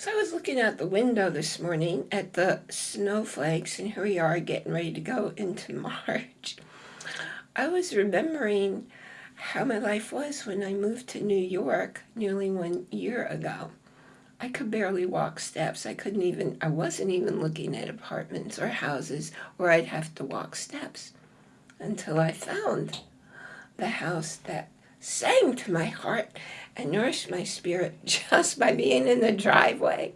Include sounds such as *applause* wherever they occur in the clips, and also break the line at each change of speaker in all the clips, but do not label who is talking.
So I was looking out the window this morning at the snowflakes, and here we are getting ready to go into *laughs* March. I was remembering how my life was when I moved to New York nearly one year ago. I could barely walk steps. I couldn't even, I wasn't even looking at apartments or houses where I'd have to walk steps until I found the house that sang to my heart and nourished my spirit *laughs* just by being in the driveway.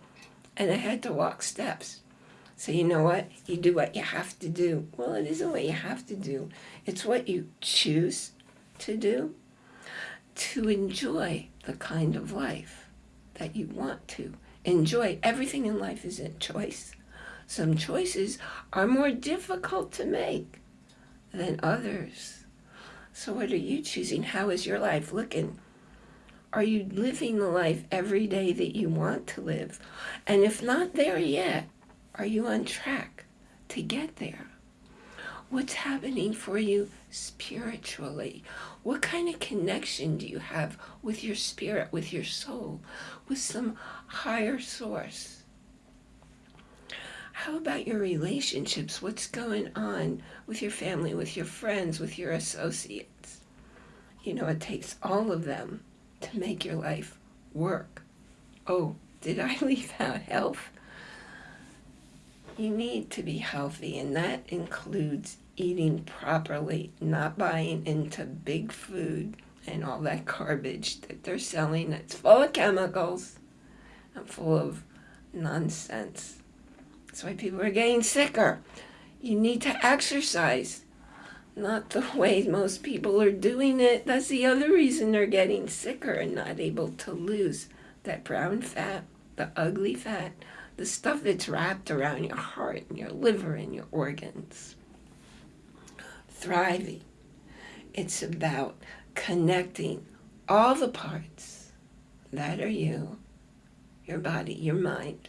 And I had to walk steps. So you know what? You do what you have to do. Well, it isn't what you have to do. It's what you choose to do to enjoy the kind of life that you want to enjoy. Everything in life is a choice. Some choices are more difficult to make than others. So what are you choosing? How is your life looking? Are you living the life every day that you want to live? And if not there yet, are you on track to get there? What's happening for you spiritually? What kind of connection do you have with your spirit, with your soul, with some higher source? How about your relationships? What's going on with your family, with your friends, with your associates? You know, it takes all of them to make your life work. Oh, did I *laughs* leave out health? You need to be healthy, and that includes eating properly, not buying into big food and all that garbage that they're selling that's full of chemicals and full of nonsense. That's why people are getting sicker. You need to exercise, not the *laughs* way most people are doing it. That's the other reason they're getting sicker and not able to lose that brown fat, the ugly fat, the stuff that's wrapped around your heart and your liver and your organs. Thriving. It's about connecting all the parts that are you, your body, your mind,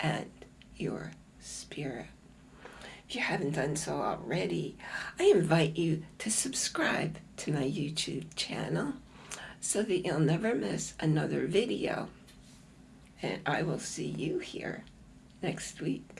and your spirit. If you haven't done so already, I invite you to subscribe to my YouTube channel so that you'll never miss another video. And I will see you here next week.